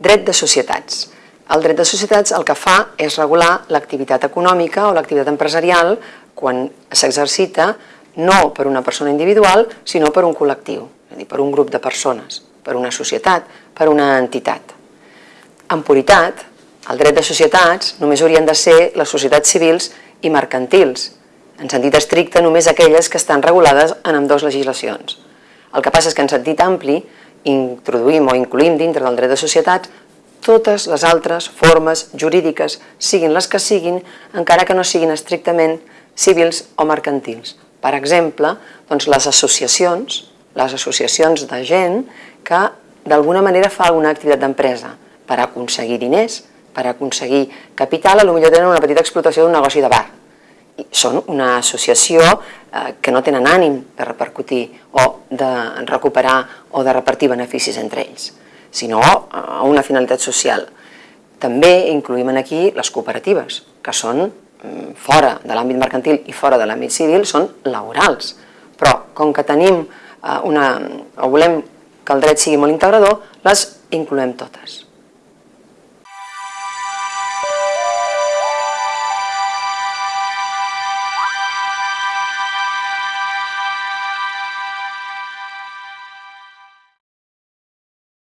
Dret de societats. El dret de societats el que fa és regular l'activitat econòmica o l'activitat empresarial quan s'exercita no per una persona individual, sinó per un col·lectiu, és a dir, per un grup de persones, per una societat, per una entitat. En puritat, el dret de societats només haurien de ser les societats civils i mercantils, en sentit estricte només aquelles que estan regulades en ambdues legislacions. El que passa és que en sentit ampli introduïm o incluïm dintre del dret de societats totes les altres formes jurídiques, siguin les que siguin, encara que no siguin estrictament civils o mercantils. Per exemple, doncs les associacions, les associacions de gent que d'alguna manera fa alguna activitat d'empresa per aconseguir diners, per aconseguir capital, potser tenen una petita explotació d'un negoci de bar. Són una associació eh, que no tenen ànim de repercutir o de recuperar o de repartir beneficis entre ells sinó a una finalitat social. També incluïm aquí les cooperatives, que són mm, fora de l'àmbit mercantil i fora de l'àmbit civil, són laborals. Però com que tenim eh, una, o volem que el dret sigui molt integrador, les incloem totes.